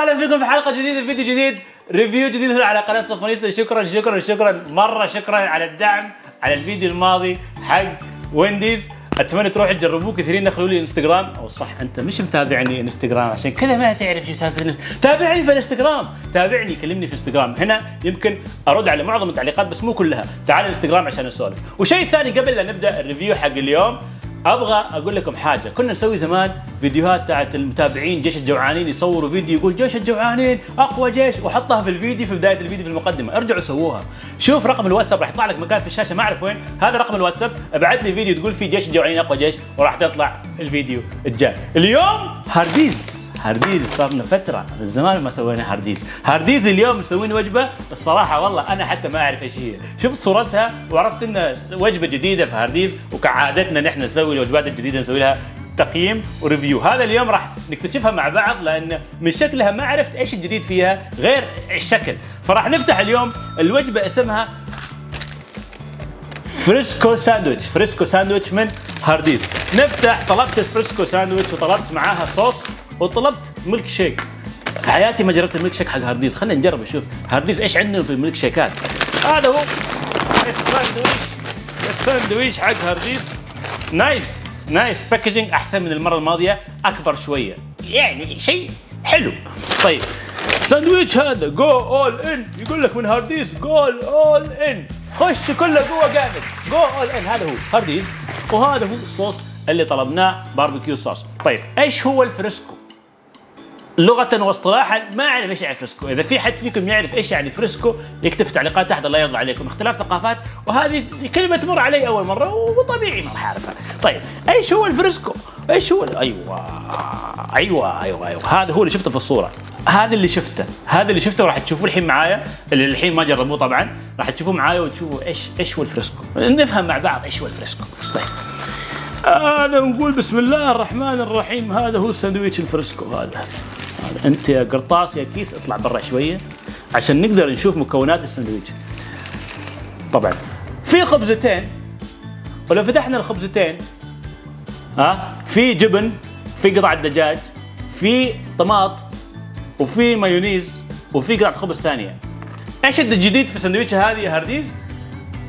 وسهلا فيكم في حلقة جديدة فيديو جديد review جديد هنا على قناة صفونيستا شكرا شكرا شكرا. مرة شكرا على الدعم على الفيديو الماضي حق وينديز. أتمنى تروحوا تجربوه كثيرين دخلوا لي انستغرام. أو صح أنت مش متابعني انستغرام عشان كذا ما تعرف شو سالفه تابعني في الانستغرام. تابعني كلمني في انستغرام. هنا يمكن أرد على معظم التعليقات بس مو كلها. تعال الانستغرام عشان نسولف. وشيء ثاني قبل لا نبدأ ال review حق اليوم أبغى أقول لكم حاجة. كنا نسوي زمان فيديوهات تاعت المتابعين جيش الجوعانين يصوروا فيديو يقول جيش الجوعانين أقوى جيش وحطها في الفيديو في بداية الفيديو في المقدمة. ارجعوا سووها. شوف رقم الواتساب راح يطلع لك مكان في الشاشة ما أعرف وين. هذا رقم الواتساب. ابعث لي فيديو تقول فيه جيش الجوعانين أقوى جيش وراح تطلع الفيديو الجاي. اليوم هارديز هارديز صار لنا فترة من زمان ما سوينا هارديز، هارديز اليوم مسوين وجبة الصراحة والله أنا حتى ما أعرف إيش هي، شفت صورتها وعرفت إن وجبة جديدة في هارديز وكعادتنا نحن نسوي الوجبات الجديدة نسوي لها تقييم و review، هذا اليوم راح نكتشفها مع بعض لأن من شكلها ما عرفت إيش الجديد فيها غير الشكل، فراح نفتح اليوم الوجبة اسمها fresco sandwich. fresco sandwich من هارديز. نفتح طلبت ال fresco sandwich وطلبت معاها صوص. وطلبت ميلك شيك. في حياتي ما جربت الميلك شيك حق هارديز. خلينا نجرب نشوف. هارديز إيش عندهم في الميلك شيكات؟ هذا هو الساندويتش الساندويتش حق هارديز. nice. nice. packaging أحسن من المرة الماضية. أكبر شوية. يعني شيء حلو. طيب. ساندويتش هذا. go all in يقول لك من هارديز go all in خش كله جوا جامد. go all in هذا هو هارديز. وهذا هو الصوص اللي طلبناه. barbecue sauce طيب. إيش هو ال fresco؟ لغة واصطلاحا ما اعرف إيش يعني fresco، إذا في حد فيكم يعرف إيش يعني fresco يكتب في تعليقات تحت الله يرضى عليكم، اختلاف ثقافات وهذه كلمة تمر علي أول مرة وطبيعي ما راح أعرفها. طيب إيش هو ال fresco؟ إيش هو أيوه أيوه أيوه أيوه. هذا هو اللي شفته في الصورة، هذا اللي شفته، هذا اللي شفته وراح تشوفوه الحين معايا، اللي الحين ما جربوه طبعا، راح تشوفوه معايا وتشوفوا إيش إيش هو ال fresco، نفهم مع بعض إيش هو ال fresco. طيب. هذا نقول بسم الله الرحمن الرحيم. هذا هو الساندويتش ال fresco هذا. أنت يا قرطاس يا كيس اطلع برا شوية عشان نقدر نشوف مكونات الساندويتش. طبعا. في خبزتين ولو فتحنا الخبزتين ها في جبن في قطعه دجاج في طماط وفي مايونيز وفي قطعة خبز ثانية. إيش الجديد في السندويتش هذه يا هارديز؟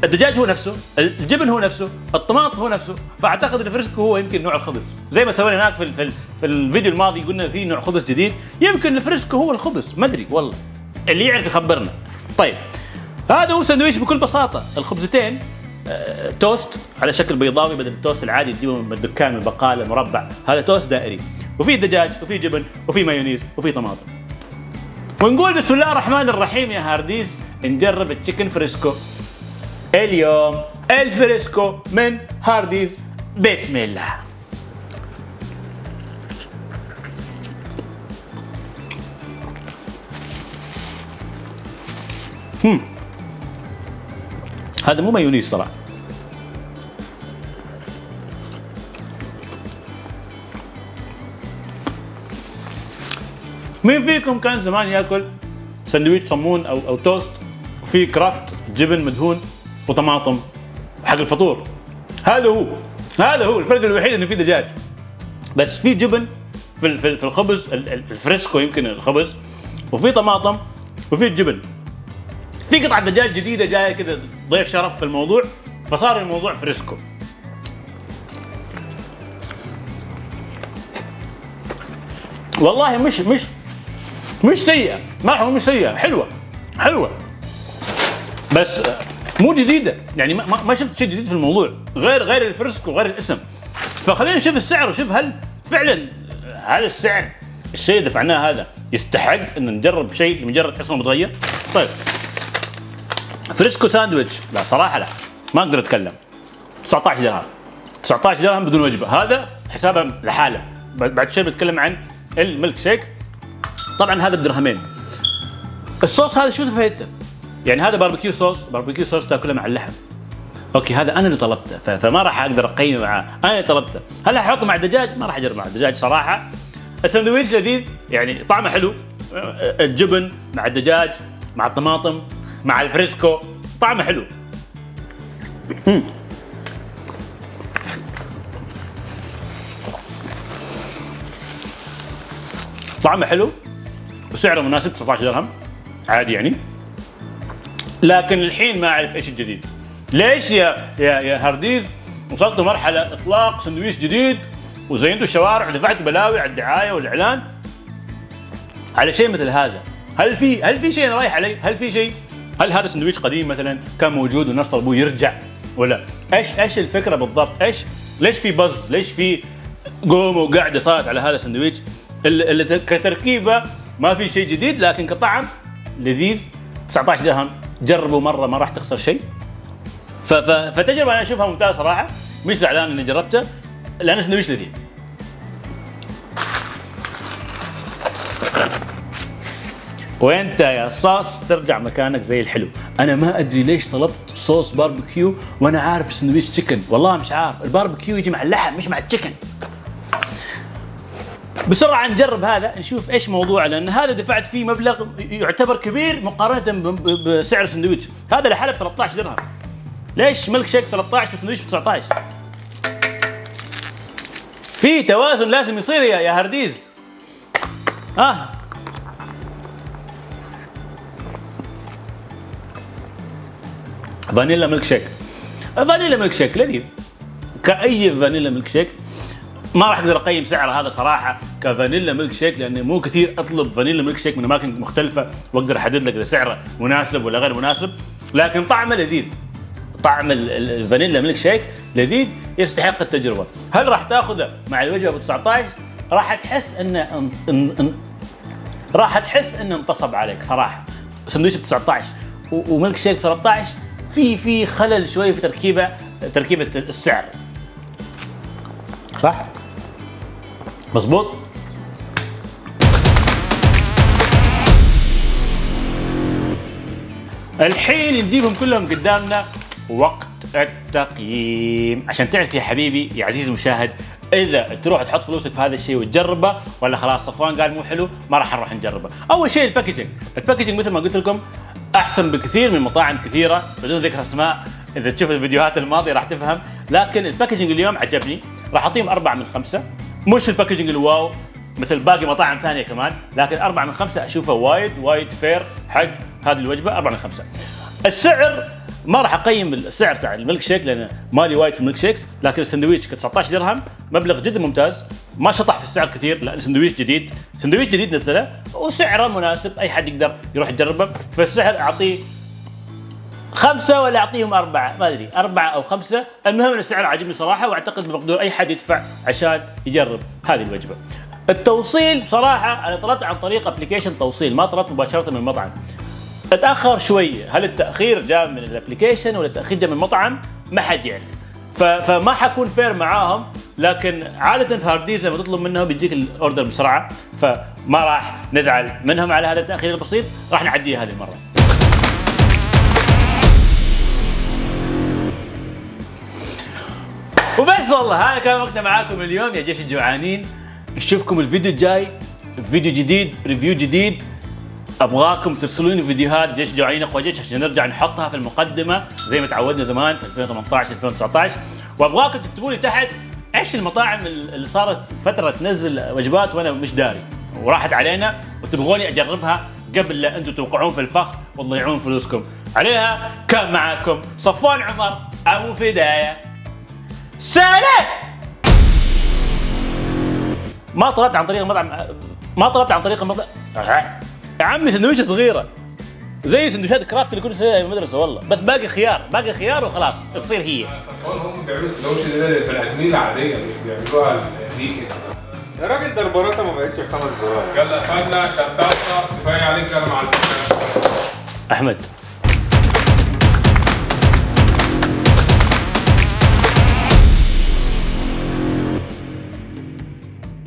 الدجاج هو نفسه الجبن هو نفسه الطماط هو نفسه فأعتقد ال fresco هو يمكن نوع الخبز. زي ما سوينا هناك في في الفيديو الماضي قلنا في نوع خبز جديد يمكن ال fresco هو الخبز ما أدري والله. اللي يعرف يخبرنا. طيب هذا هو سندويش بكل بساطة. الخبزتين آه، توست على شكل بيضاوي بدل التوست العادي تجيبه من الدكان من البقالة مربع. هذا توست دائري. وفي دجاج وفي جبن وفي مايونيز وفي طماطم. ونقول بسم الله الرحمن الرحيم يا هارديز نجرب ال chicken fresco. اليوم ال fresco من هارديز. بسم الله. هم. هذا مو مايونيز طلع مين فيكم كان زمان ياكل سندويش صمون أو أو توست وفي كرافت جبن مدهون. وطماطم حق الفطور. هذا هو. هذا هو الفرق الوحيد إنه في دجاج. بس في جبن في في ال- في الخبز ال- ال- ال fresco يمكن الخبز وفي طماطم وفي الجبن. في قطعة دجاج جديدة جاية كذا ضيف شرف في الموضوع فصار الموضوع fresco. والله مش مش مش سيئة. ما هو مش سيئة. حلوة. حلوة. بس مو جديدة. يعني ما, ما- شفت شيء جديد في الموضوع غير غير ال fresco غير الاسم. فخلينا نشوف السعر وشوف هل فعلا آه، هذا السعر الشيء اللي دفعناه هذا يستحق إن نجرب شيء لمجرد اسمه متغير؟ طيب. fresco sandwich. لا صراحة لا. ما أقدر أتكلم. 19 درهم. 19 درهم بدون وجبة. هذا حسابها لحاله. بعد بعد شوي بتكلم عن الميلك شيك. طبعا هذا بدرهمين. الصوص هذا شو فايدته؟ يعني هذا barbecue sauce barbecue sauce تاكله مع اللحم. okay هذا أنا اللي طلبته فما راح أقدر اقيم معاه أنا اللي طلبته. هل أحطه مع الدجاج؟ ما راح اجرب مع الدجاج صراحة. السندويش لذيذ يعني طعمه حلو. الجبن مع الدجاج مع الطماطم مع ال fresco طعمه حلو. طعمه حلو وسعره مناسب 19 درهم. عادي يعني. لكن الحين ما أعرف إيش الجديد. ليش يا يا يا هارديز وصلت مرحلة إطلاق سندويش جديد وزينتوا الشوارع ودفعتوا بلاوي على الدعاية والإعلان؟ على شيء مثل هذا. هل في هل في شيء رايح عليه؟ هل في شيء؟ هل هذا سندويش قديم مثلا كان موجود والناس طلبوه يرجع ولا؟ إيش إيش الفكرة بالضبط؟ إيش ليش في بز؟ ليش في قوم وقعده صارت على هذا السندويش؟ اللي كتركيبة ما في شيء جديد لكن كطعم لذيذ. 19 درهم. جربوا مرة ما راح تخسر شيء. فتجربة أنا أشوفها ممتازة صراحة. مش زعلان إني جربته لأن سندويش لذيذ. وانت يا صاص؟ ترجع مكانك زي الحلو. أنا ما أدري ليش طلبت صوص باربيكيو وأنا عارف سندويش تشيكن والله مش عارف. الباربيكيو يجي مع اللحم مش مع التشيكن بسرعة نجرب هذا نشوف إيش موضوعه لأن هذا دفعت فيه مبلغ يعتبر كبير مقارنة بسعر السندويش هذا لحالة ب 13 درهم. ليش ملك شيك 13 وسندويش ب 19 في توازن لازم يصير يا يا هرديز. آه. فانيلا ميلك شيك. فانيلا ميلك شيك لذيذ. كأي فانيلا ميلك شيك ما راح أقدر أقيم سعره هذا صراحة كفانيلا ميلك شيك لأن مو كثير أطلب فانيلا ميلك شيك من أماكن مختلفة وأقدر أحدد لك إذا سعره مناسب ولا غير مناسب. لكن طعمه لذيذ. طعم ال- ال- الفانيلا ميلك شيك لذيذ يستحق التجربة. هل راح تأخذه مع الوجبه ب 19 راح تحس أنه ان ان راح تحس أنه انتصب عليك صراحة. سندويش ب 19 و- وميلك شيك 13 في في خلل شوي في تركيبه تركيبة السعر. صح؟ مظبوط؟ الحين نجيبهم كلهم قدامنا وقت التقييم. عشان تعرف يا حبيبي يا عزيزي المشاهد إذا تروح تحط فلوسك في هذا الشيء وتجربه ولا خلاص صفوان قال مو حلو ما راح نروح نجربه. أول شيء ال packaging. ال packaging مثل ما قلت لكم أحسن بكثير من مطاعم كثيرة بدون ذكر أسماء. إذا تشوف الفيديوهات الماضية راح تفهم. لكن ال packaging اليوم عجبني. راح أعطيهم أربعة من خمسة. مش ال packaging ال wow مثل باقي مطاعم ثانية كمان لكن أربعة من خمسة اشوفه وايد وايد fair حق هذه الوجبة أربعة من خمسة. السعر ما راح أقيم السعر تاع الميلك شيك لأن مالي وايد في ال milkshakes لكن السندويتش ك 19 درهم مبلغ جدا ممتاز ما شطح في السعر كثير لأن سندويش جديد سندويش جديد نزله وسعره مناسب أي حد يقدر يروح يجربه فالسعر أعطيه خمسة ولا أعطيهم أربعة؟ ما أدري. أربعة أو خمسة. المهم أن السعر عاجبني صراحة وأعتقد بمقدور أي حد يدفع عشان يجرب هذه الوجبة. التوصيل بصراحة أنا طلبت عن طريق application توصيل ما طلبت مباشرة من المطعم أتأخر شوية. هل التأخير جاء من ال application ولا التأخير جاء من المطعم ما حد يعرف. فما حكون fair معاهم لكن عادة في هارديز لما تطلب منهم بيجيك ال order بسرعة فما راح نزعل منهم على هذا التأخير البسيط. راح نعديه هذه المرة. وبس والله هذا كان وقتنا معاكم اليوم. يا جيش الجوعانين نشوفكم الفيديو الجاي. فيديو جديد review جديد. أبغاكم ترسلوا لي فيديوهات جيش جوعانين أقوى جيش عشان نرجع نحطها في المقدمة زي ما تعودنا زمان في 2018 2019 وأبغاكم تكتبوا لي تحت إيش المطاعم اللي صارت فترة تنزل وجبات وأنا مش داري. وراحت علينا وتبغوني أجربها قبل لا أنتم توقعون في الفخ وتضيعون فلوسكم. عليها كان معكم صفوان عمر أبو فداية. سلام! ما طلبت عن طريق المطعم ما طلبت عن طريق المطعم. يا عمي سندويشة صغيرة. زي سندويشات كرافت اللي كنا نسويها في المدرسة والله. بس باقي خيار باقي خيار وخلاص تصير هي. هم بيعملوا السندوتش ده للبني آدمين العاديه مش بيعملوها ليك يا راجل ده البراطه ما بقتش بخمس دولار يلا خدنا شطافه كفاية عليك يلا مع السلامه أحمد